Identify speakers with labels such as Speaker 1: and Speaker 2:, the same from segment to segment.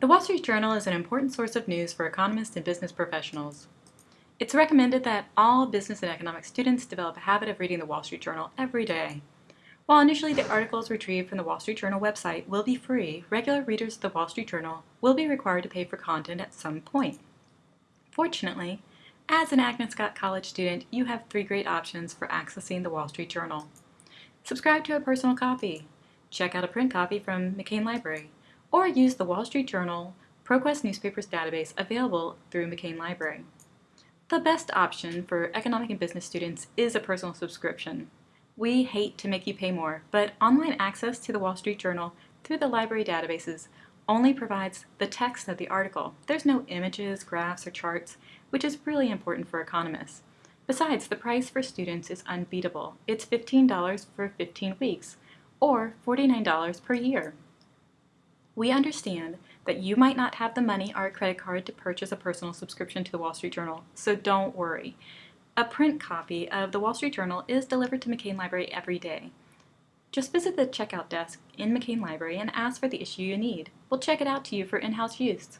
Speaker 1: The Wall Street Journal is an important source of news for economists and business professionals. It's recommended that all business and economics students develop a habit of reading the Wall Street Journal every day. While initially the articles retrieved from the Wall Street Journal website will be free, regular readers of the Wall Street Journal will be required to pay for content at some point. Fortunately, as an Agnes Scott College student, you have three great options for accessing the Wall Street Journal. Subscribe to a personal copy, check out a print copy from McCain Library, or use the Wall Street Journal ProQuest Newspapers database available through McCain Library. The best option for economic and business students is a personal subscription. We hate to make you pay more, but online access to the Wall Street Journal through the library databases only provides the text of the article. There's no images, graphs, or charts, which is really important for economists. Besides, the price for students is unbeatable. It's $15 for 15 weeks, or $49 per year. We understand that you might not have the money or a credit card to purchase a personal subscription to the Wall Street Journal, so don't worry. A print copy of the Wall Street Journal is delivered to McCain Library every day. Just visit the checkout desk in McCain Library and ask for the issue you need. We'll check it out to you for in-house use.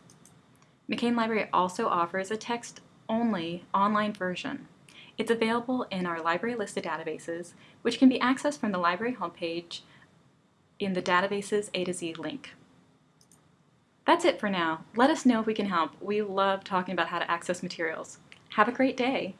Speaker 1: McCain Library also offers a text-only online version. It's available in our library listed databases, which can be accessed from the library homepage in the databases A to Z link. That's it for now. Let us know if we can help. We love talking about how to access materials. Have a great day.